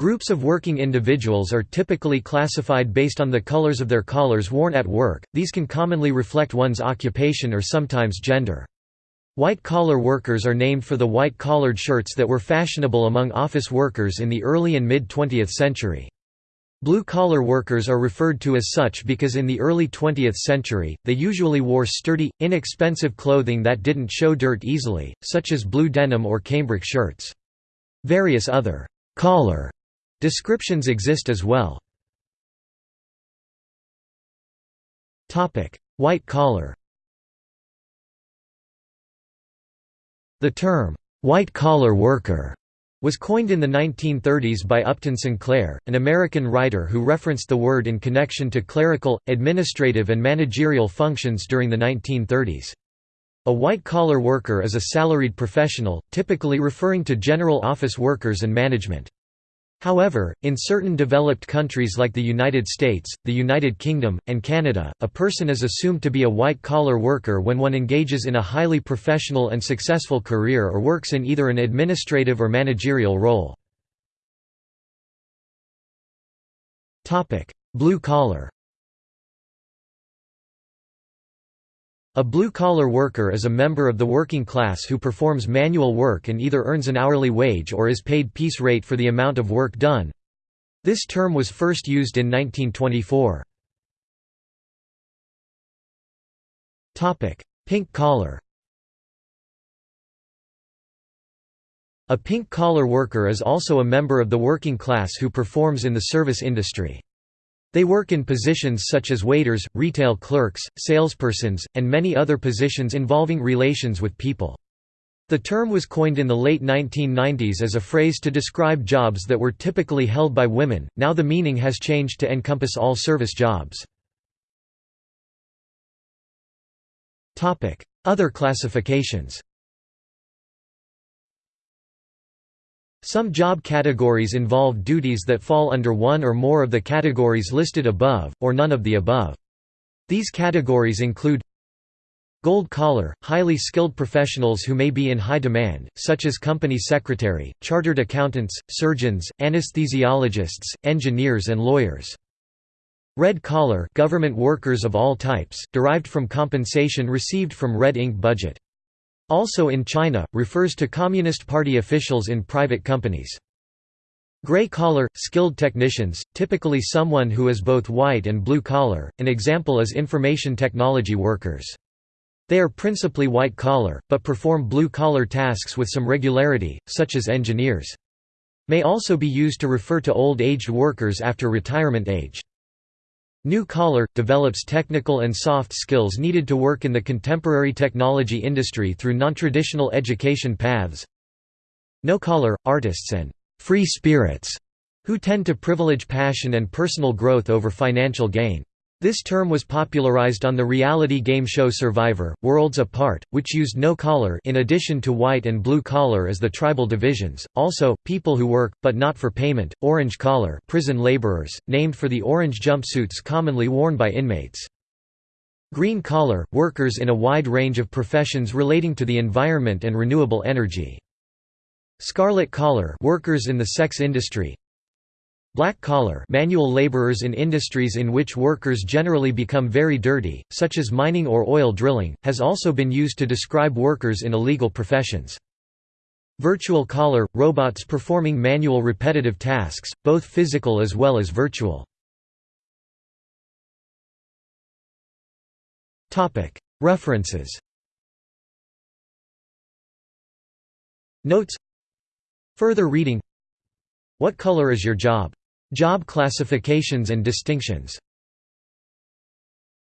Groups of working individuals are typically classified based on the colors of their collars worn at work, these can commonly reflect one's occupation or sometimes gender. White-collar workers are named for the white-collared shirts that were fashionable among office workers in the early and mid-20th century. Blue-collar workers are referred to as such because in the early 20th century, they usually wore sturdy, inexpensive clothing that didn't show dirt easily, such as blue denim or cambric shirts. Various other «collar» descriptions exist as well. White collar The term, white-collar worker was coined in the 1930s by Upton Sinclair, an American writer who referenced the word in connection to clerical, administrative and managerial functions during the 1930s. A white-collar worker is a salaried professional, typically referring to general office workers and management. However, in certain developed countries like the United States, the United Kingdom, and Canada, a person is assumed to be a white-collar worker when one engages in a highly professional and successful career or works in either an administrative or managerial role. Blue-collar A blue-collar worker is a member of the working class who performs manual work and either earns an hourly wage or is paid piece rate for the amount of work done. This term was first used in 1924. Pink collar A pink-collar worker is also a member of the working class who performs in the service industry. They work in positions such as waiters, retail clerks, salespersons, and many other positions involving relations with people. The term was coined in the late 1990s as a phrase to describe jobs that were typically held by women, now the meaning has changed to encompass all service jobs. Other classifications Some job categories involve duties that fall under one or more of the categories listed above, or none of the above. These categories include Gold collar, highly skilled professionals who may be in high demand, such as company secretary, chartered accountants, surgeons, anesthesiologists, engineers and lawyers. Red collar government workers of all types, derived from compensation received from red ink budget. Also in China, refers to Communist Party officials in private companies. Gray-collar, skilled technicians, typically someone who is both white and blue-collar, an example is information technology workers. They are principally white-collar, but perform blue-collar tasks with some regularity, such as engineers. May also be used to refer to old-aged workers after retirement age. New Collar – develops technical and soft skills needed to work in the contemporary technology industry through nontraditional education paths. No Collar – artists and «free spirits» who tend to privilege passion and personal growth over financial gain. This term was popularized on the reality game show Survivor, Worlds Apart, which used no collar in addition to white and blue collar as the tribal divisions. Also, people who work, but not for payment, orange collar prison laborers, named for the orange jumpsuits commonly worn by inmates. Green collar, workers in a wide range of professions relating to the environment and renewable energy. Scarlet collar workers in the sex industry, Black-collar manual laborers in industries in which workers generally become very dirty, such as mining or oil drilling, has also been used to describe workers in illegal professions. Virtual collar – robots performing manual repetitive tasks, both physical as well as virtual. References Notes Further reading What color is your job? Job classifications and distinctions